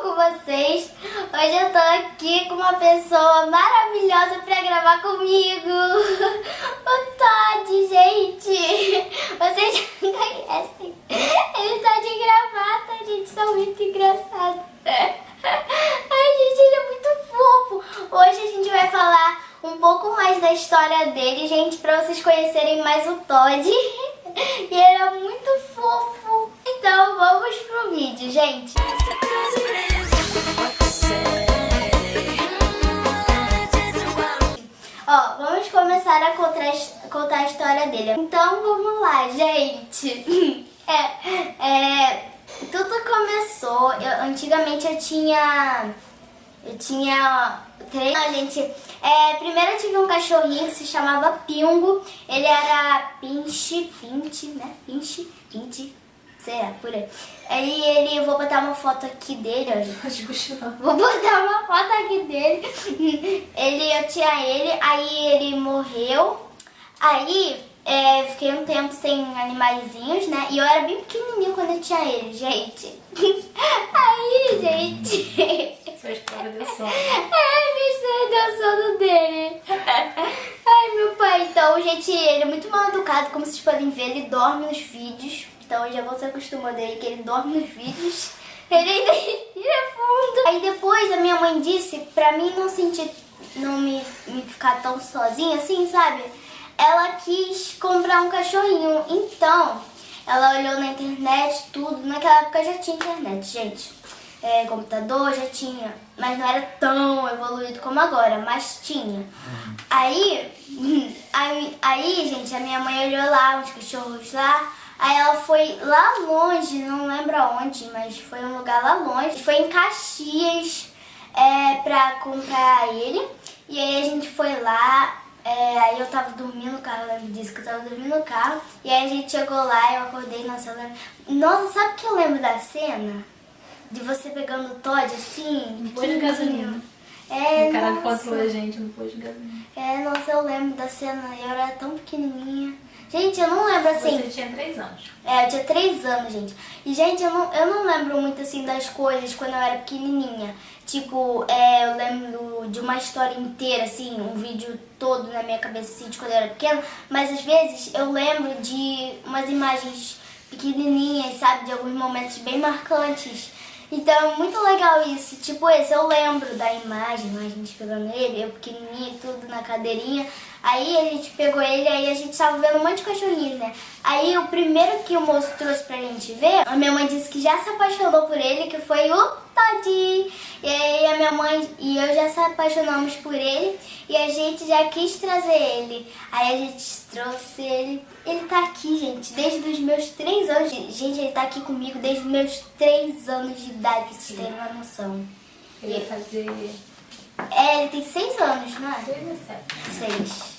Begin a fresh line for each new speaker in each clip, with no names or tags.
com vocês. Hoje eu tô aqui com uma pessoa maravilhosa pra gravar comigo. O Todd, gente. Vocês já conhecem. Ele tá de gravata, gente. São muito engraçados. Ai, gente, ele é muito fofo. Hoje a gente vai falar um pouco mais da história dele, gente, pra vocês conhecerem mais o Todd. E ele é muito fofo. Então vamos pro vídeo, gente. Ó, vamos começar a contar, contar a história dele. Então vamos lá, gente. É, é, tudo começou, eu, antigamente eu tinha, eu tinha três, a gente, é, primeiro eu tive um cachorrinho que se chamava Pingo, ele era Pinche, Pinche, né, Pinche, Pinche, sei lá, por aí. Aí ele, eu vou botar uma foto aqui dele, ó. Vou botar uma foto aqui dele. Ele, eu tinha ele, aí ele morreu. Aí é, fiquei um tempo sem animaizinhos, né? E eu era bem pequenininho quando eu tinha ele, gente. Aí, gente...
Sua história deu sono.
É, minha história deu sono dele. Ai, meu pai. Então, gente, ele é muito mal educado, como vocês podem ver. Ele dorme nos vídeos. Então, já vou se acostumando aí que ele dorme nos vídeos. Ele ainda respira fundo. Aí depois a minha mãe disse pra mim não sentir, não me, me ficar tão sozinha assim, sabe? Ela quis comprar um cachorrinho. Então, ela olhou na internet, tudo. Naquela época já tinha internet, gente. É, computador já tinha, mas não era tão evoluído como agora, mas tinha. Aí, aí, aí, gente, a minha mãe olhou lá, uns cachorros lá, Aí ela foi lá longe, não lembro aonde, mas foi um lugar lá longe. Foi em Caxias é, pra comprar ele. E aí a gente foi lá, é, aí eu tava dormindo no carro, ela me disse que eu tava dormindo no carro. E aí a gente chegou lá, eu acordei, nossa, eu lembro... Nossa, sabe o que eu lembro da cena? De você pegando o Todd assim,
posto de gasolina.
É,
o cara controlou a gente no posto de gasolina.
É, nossa, eu lembro da cena, eu era tão pequenininha. Gente, eu não lembro assim...
Você tinha três anos.
É, eu tinha 3 anos, gente. E, gente, eu não, eu não lembro muito, assim, das coisas quando eu era pequenininha. Tipo, é, eu lembro de uma história inteira, assim, um vídeo todo na minha cabeça, assim, de quando eu era pequena. Mas, às vezes, eu lembro de umas imagens pequenininhas, sabe? De alguns momentos bem marcantes. Então, é muito legal isso. Tipo esse, eu lembro da imagem, a gente pegando ele, eu pequenininha, tudo na cadeirinha. Aí a gente pegou ele, aí a gente tava vendo um monte de cachorrinhos, né? Aí o primeiro que o moço trouxe pra gente ver, a minha mãe disse que já se apaixonou por ele, que foi o Toddy. E aí a minha mãe e eu já se apaixonamos por ele e a gente já quis trazer ele. Aí a gente trouxe ele. Ele tá aqui, gente, desde os meus 3 anos. Gente, ele tá aqui comigo desde os meus 3 anos de idade, pra vocês terem uma noção.
Eu ia fazer
É, ele tem 6 anos, não é?
seis a sete.
6.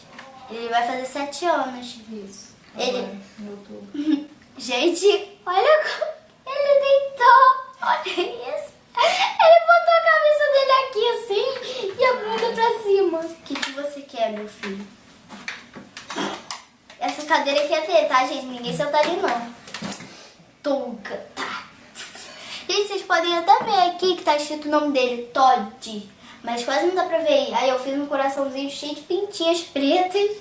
Ele vai fazer 7 anos.
Isso.
Ele-
Agora, em outubro.
Gente, olha como ele deitou. Olha isso. Ele botou a cabeça dele aqui assim e a bunda pra cima. O que, que você quer, meu filho? Essa cadeira aqui é dele, tá, gente? Ninguém senta ali, não. Touca, tá. Gente, vocês podem até ver aqui que tá escrito o nome dele, Todd. Mas quase não dá pra ver. Aí eu fiz um coraçãozinho cheio de pintinhas pretas.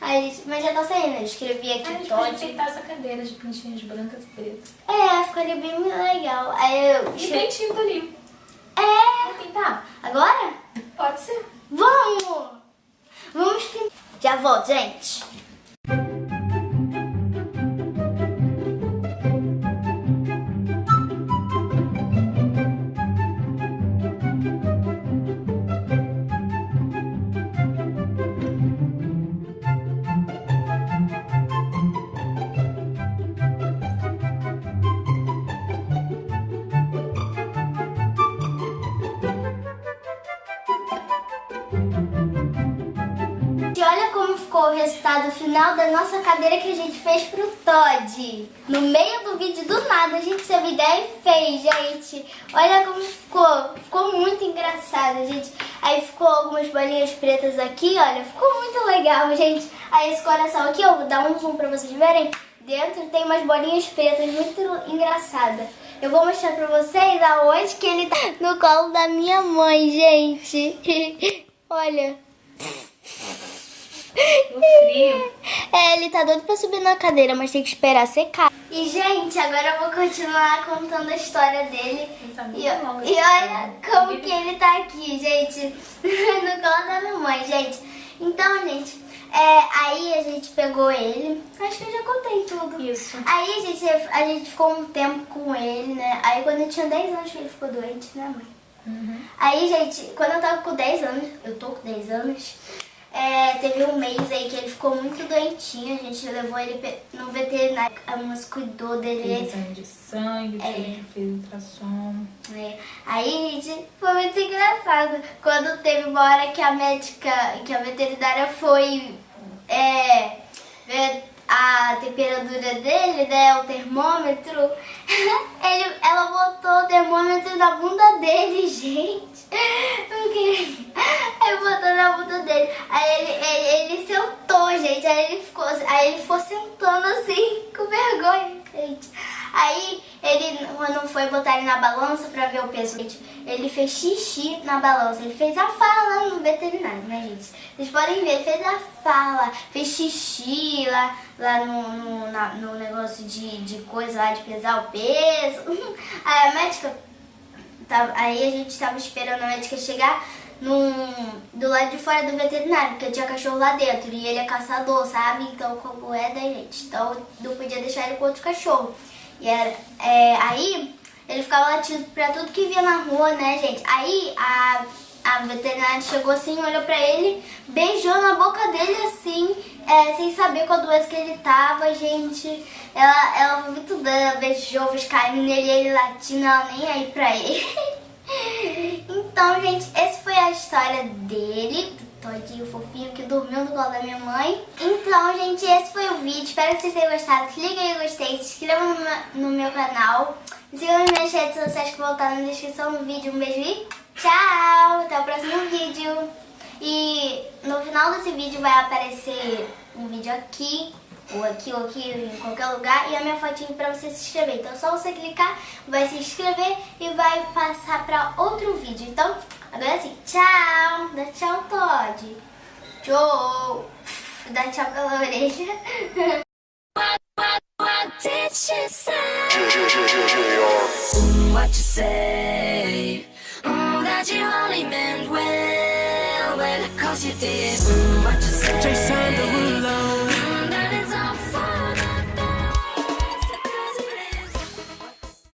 Aí, mas já tá saindo. Eu escrevi aqui
pode
Todd.
enfeitar essa cadeira de pintinhas brancas e pretas.
É, ficaria bem legal. Aí eu.
E tem tinta ali.
É!
Vamos pintar?
Agora?
Pode ser.
Vamos! Vamos pintar. Já volto, gente. Ficou o resultado final da nossa cadeira que a gente fez pro Todd. No meio do vídeo, do nada, a gente teve ideia e fez, gente. Olha como ficou. Ficou muito engraçado, gente. Aí ficou algumas bolinhas pretas aqui, olha. Ficou muito legal, gente. Aí esse coração aqui, eu vou dar um zoom pra vocês verem. Dentro tem umas bolinhas pretas, muito engraçada. Eu vou mostrar pra vocês aonde que ele tá no colo da minha mãe, gente. Olha.
No frio.
É, ele tá doido pra subir na cadeira, mas tem que esperar secar. E, gente, agora eu vou continuar contando a história dele.
Tá muito
E, e olha como que ele tá aqui, gente. No colo da minha mãe, gente. Então, gente, é, aí a gente pegou ele. Acho que eu já contei tudo.
Isso.
Aí a gente, a gente ficou um tempo com ele, né? Aí quando eu tinha 10 anos que ele ficou doente, né, mãe?
Uhum.
Aí, gente, quando eu tava com 10 anos, eu tô com 10 anos, é, teve um mês aí que ele ficou muito doentinho, a gente levou ele no veterinário, a moça cuidou dele.
Exame de sangue,
É.
de filtração.
né? Aí, gente, foi muito engraçado. Quando teve uma hora que a médica, que a veterinária foi é, ver a temperatura dele, né, o termômetro, ele, ela botou o termômetro na bunda dele, gente. Porque bunda dele. Aí ele, ele, ele sentou, gente. Aí ele ficou, aí ele ficou sentando assim, com vergonha, gente. Aí ele, quando foi botar ele na balança pra ver o peso, gente, ele fez xixi na balança. Ele fez a fala no veterinário, né, gente? Vocês podem ver, ele fez a fala, fez xixi lá, lá no, no, na- no negócio de, de coisa lá de pesar o peso. Aí a médica aí a gente tava esperando a médica chegar num, do lado de fora do veterinário, porque tinha cachorro lá dentro e ele é caçador, sabe? Então, como é da gente. Então, não podia deixar ele com outro cachorro. E era, é, aí, ele ficava latindo pra tudo que via na rua, né, gente? Aí, a, a veterinária chegou assim, olhou pra ele, beijou na boca dele assim, é, sem saber qual doença que ele tava, gente. Ela, ela foi muito ela beijou os carinhos nele, ele latindo, ela nem aí pra ele. então, gente, essa foi a história dele, do todinho fofinho que dormiu no colo da minha mãe. Então, gente, esse foi o vídeo. Espero que vocês tenham gostado. Clique aí gostei, se inscreva no, meu- no meu canal. Sigam nas minhas redes sociais que vão estar na descrição do vídeo. Um beijo e tchau! Até o próximo vídeo. E no final desse vídeo vai aparecer um vídeo aqui, ou aqui, ou aqui, em qualquer lugar, e a minha fotinho pra você se inscrever. Então é só você clicar, vai se inscrever e vai passar pra outro vídeo. Então, agora sim, tchau! Dá tchau, Todd! Tchau! Dá tchau pela orelha.
Did say? What you say? Mm, that you only meant well, well, cause you did. Mm,